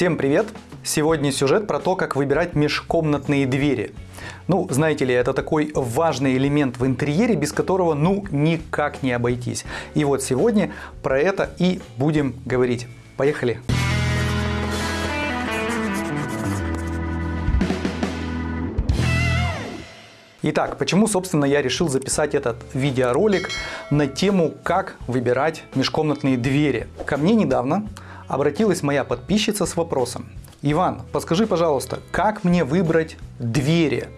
Всем привет! Сегодня сюжет про то, как выбирать межкомнатные двери. Ну, знаете ли, это такой важный элемент в интерьере, без которого ну никак не обойтись. И вот сегодня про это и будем говорить. Поехали! Итак, почему, собственно, я решил записать этот видеоролик на тему, как выбирать межкомнатные двери. Ко мне недавно обратилась моя подписчица с вопросом. Иван, подскажи, пожалуйста, как мне выбрать двери?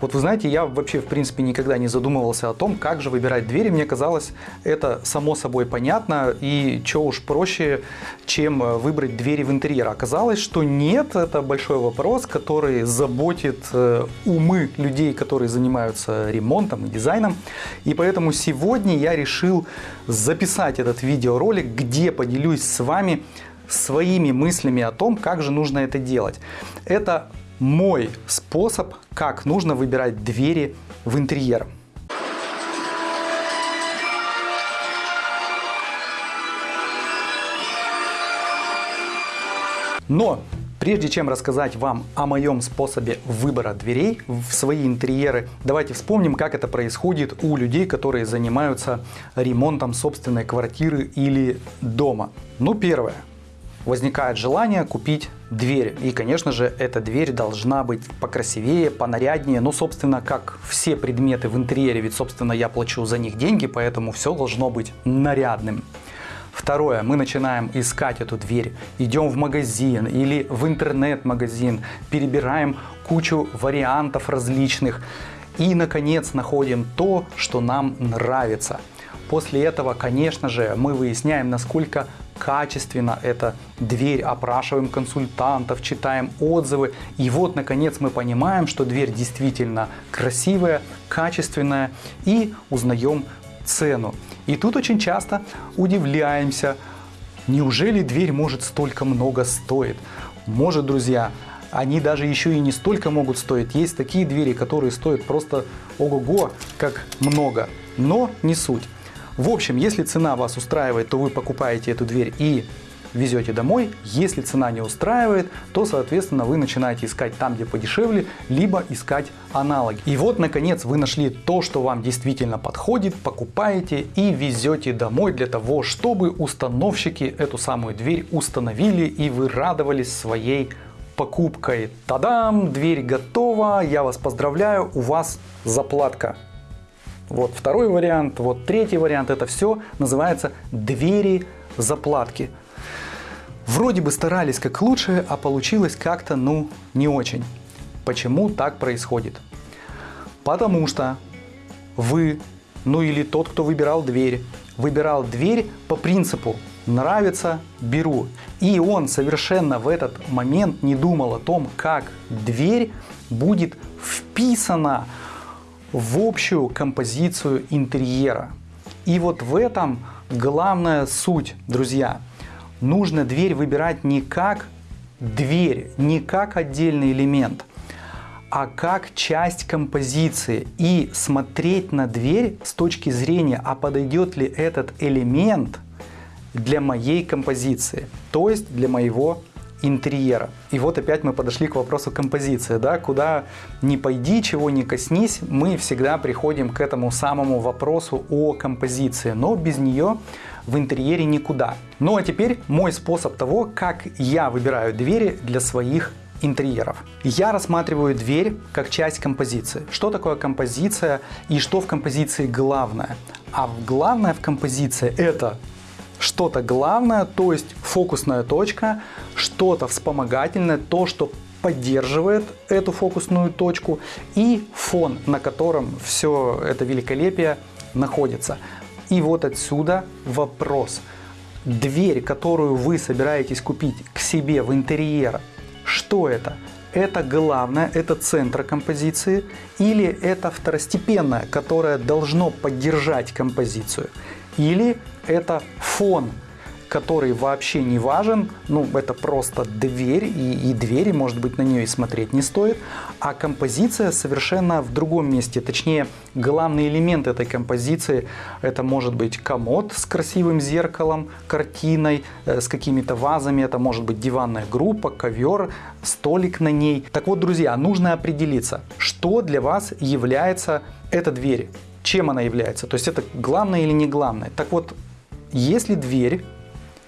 Вот вы знаете, я вообще в принципе никогда не задумывался о том, как же выбирать двери. Мне казалось, это само собой понятно и что уж проще, чем выбрать двери в интерьер. Оказалось, что нет, это большой вопрос, который заботит э, умы людей, которые занимаются ремонтом и дизайном. И поэтому сегодня я решил записать этот видеоролик, где поделюсь с вами своими мыслями о том, как же нужно это делать. Это мой способ, как нужно выбирать двери в интерьер. Но прежде чем рассказать вам о моем способе выбора дверей в свои интерьеры, давайте вспомним, как это происходит у людей, которые занимаются ремонтом собственной квартиры или дома. Ну, первое возникает желание купить дверь. И, конечно же, эта дверь должна быть покрасивее, понаряднее. Ну, собственно, как все предметы в интерьере, ведь, собственно, я плачу за них деньги, поэтому все должно быть нарядным. Второе, мы начинаем искать эту дверь, идем в магазин или в интернет-магазин, перебираем кучу вариантов различных и, наконец, находим то, что нам нравится. После этого, конечно же, мы выясняем, насколько качественно эта дверь, опрашиваем консультантов, читаем отзывы. И вот, наконец, мы понимаем, что дверь действительно красивая, качественная и узнаем цену. И тут очень часто удивляемся, неужели дверь может столько много стоить? Может, друзья, они даже еще и не столько могут стоить. Есть такие двери, которые стоят просто ого-го, как много, но не суть. В общем, если цена вас устраивает, то вы покупаете эту дверь и везете домой. Если цена не устраивает, то, соответственно, вы начинаете искать там, где подешевле, либо искать аналоги. И вот, наконец, вы нашли то, что вам действительно подходит, покупаете и везете домой для того, чтобы установщики эту самую дверь установили и вы радовались своей покупкой. Тадам! Дверь готова, я вас поздравляю, у вас заплатка. Вот второй вариант, вот третий вариант, это все называется двери заплатки. Вроде бы старались как лучше, а получилось как-то, ну, не очень. Почему так происходит? Потому что вы, ну или тот, кто выбирал дверь, выбирал дверь по принципу «нравится – беру». И он совершенно в этот момент не думал о том, как дверь будет вписана в общую композицию интерьера. И вот в этом главная суть, друзья. Нужно дверь выбирать не как дверь, не как отдельный элемент, а как часть композиции и смотреть на дверь с точки зрения, а подойдет ли этот элемент для моей композиции, то есть для моего интерьера. И вот опять мы подошли к вопросу композиции. Да? Куда ни пойди, чего ни коснись, мы всегда приходим к этому самому вопросу о композиции. Но без нее в интерьере никуда. Ну а теперь мой способ того, как я выбираю двери для своих интерьеров. Я рассматриваю дверь как часть композиции. Что такое композиция и что в композиции главное? А главное в композиции это что-то главное, то есть фокусная точка, что-то вспомогательное, то, что поддерживает эту фокусную точку и фон, на котором все это великолепие находится. И вот отсюда вопрос. Дверь, которую вы собираетесь купить к себе в интерьер, что это? Это главное, это центр композиции или это второстепенное, которое должно поддержать композицию? Или это фон, который вообще не важен, ну, это просто дверь, и, и двери, может быть, на нее и смотреть не стоит, а композиция совершенно в другом месте, точнее, главный элемент этой композиции, это может быть комод с красивым зеркалом, картиной, э, с какими-то вазами, это может быть диванная группа, ковер, столик на ней. Так вот, друзья, нужно определиться, что для вас является эта дверь, чем она является, то есть это главное или не главное. Так вот, если дверь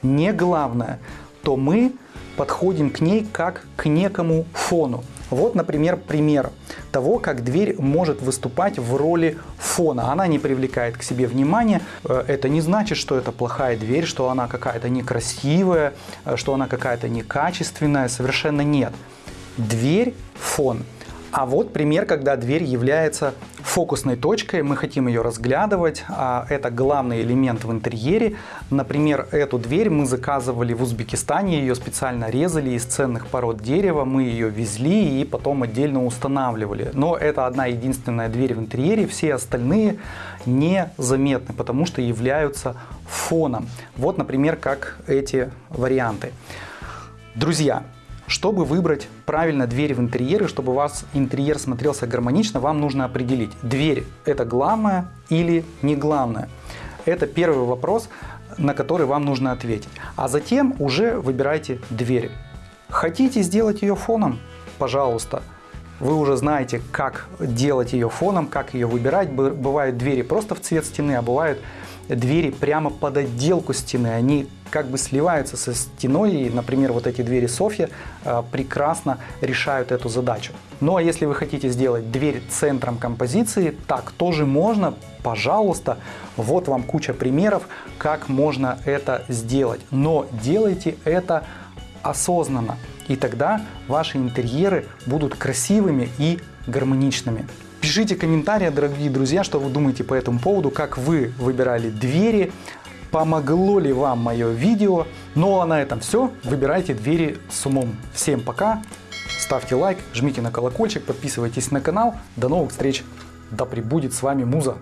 не главное, то мы подходим к ней как к некому фону. Вот, например, пример того, как дверь может выступать в роли фона. Она не привлекает к себе внимания. Э, это не значит, что это плохая дверь, что она какая-то некрасивая, э, что она какая-то некачественная. Совершенно нет. Дверь – фон. А вот пример, когда дверь является фокусной точкой, мы хотим ее разглядывать, а это главный элемент в интерьере. Например, эту дверь мы заказывали в Узбекистане, ее специально резали из ценных пород дерева, мы ее везли и потом отдельно устанавливали. Но это одна единственная дверь в интерьере, все остальные незаметны, потому что являются фоном. Вот, например, как эти варианты. Друзья, чтобы выбрать правильно дверь в интерьере, чтобы у вас интерьер смотрелся гармонично, вам нужно определить, дверь это главное или не главное. Это первый вопрос, на который вам нужно ответить. А затем уже выбирайте дверь. Хотите сделать ее фоном? Пожалуйста. Вы уже знаете, как делать ее фоном, как ее выбирать. Бывают двери просто в цвет стены, а бывают двери прямо под отделку стены. Они как бы сливаются со стеной, и, например, вот эти двери Софья э, прекрасно решают эту задачу. Ну а если вы хотите сделать дверь центром композиции, так тоже можно, пожалуйста, вот вам куча примеров, как можно это сделать. Но делайте это осознанно, и тогда ваши интерьеры будут красивыми и гармоничными. Пишите комментарии, дорогие друзья, что вы думаете по этому поводу, как вы выбирали двери, помогло ли вам мое видео. Ну а на этом все. Выбирайте двери с умом. Всем пока, ставьте лайк, жмите на колокольчик, подписывайтесь на канал. До новых встреч. Да пребудет с вами Муза.